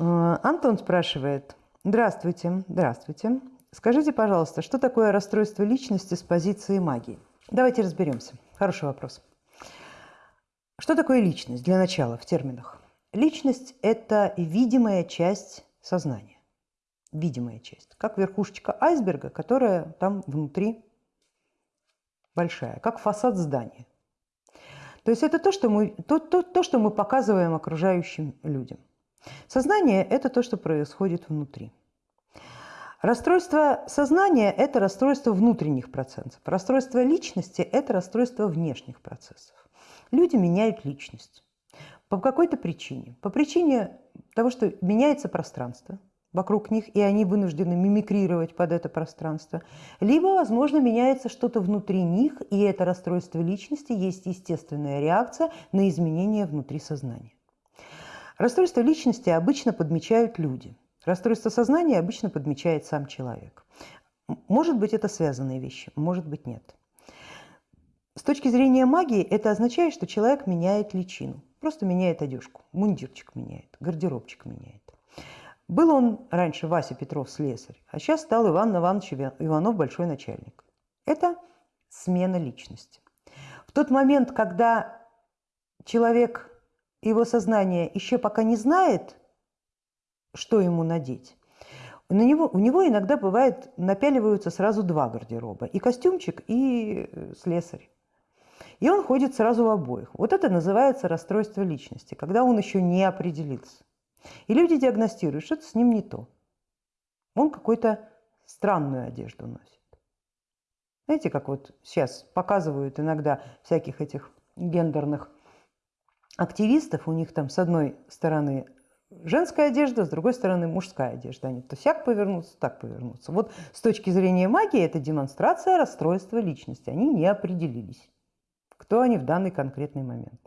Э, Антон спрашивает. Здравствуйте, здравствуйте. Скажите, пожалуйста, что такое расстройство личности с позиции магии? Давайте разберемся. Хороший вопрос. Что такое личность для начала в терминах? Личность – это видимая часть сознания. Видимая часть. Как верхушечка айсберга, которая там внутри большая, как фасад здания. То есть это то, что мы, то, то, то, что мы показываем окружающим людям. Сознание – это то, что происходит внутри. Расстройство сознания – это расстройство внутренних процессов. Расстройство личности – это расстройство внешних процессов. Люди меняют личность. По какой-то причине. По причине того, что меняется пространство вокруг них, и они вынуждены мимикрировать под это пространство. Либо, возможно, меняется что-то внутри них, и это расстройство личности есть естественная реакция на изменения внутри сознания. Расстройство личности обычно подмечают люди. Расстройство сознания обычно подмечает сам человек. Может быть, это связанные вещи, может быть, нет. С точки зрения магии это означает, что человек меняет личину. Просто меняет одежку, мундирчик меняет, гардеробчик меняет. Был он раньше Вася Петров слесарь, а сейчас стал Иван Иванович Иванов большой начальник. Это смена личности. В тот момент, когда человек его сознание еще пока не знает, что ему надеть, на него, у него иногда бывает, напяливаются сразу два гардероба. И костюмчик, и э, слесарь. И он ходит сразу в обоих. Вот это называется расстройство личности, когда он еще не определился. И люди диагностируют, что-то с ним не то. Он какую-то странную одежду носит. Знаете, как вот сейчас показывают иногда всяких этих гендерных активистов, у них там с одной стороны женская одежда, с другой стороны мужская одежда. Они то сяк повернутся, так повернутся. Вот с точки зрения магии это демонстрация расстройства личности. Они не определились, кто они в данный конкретный момент.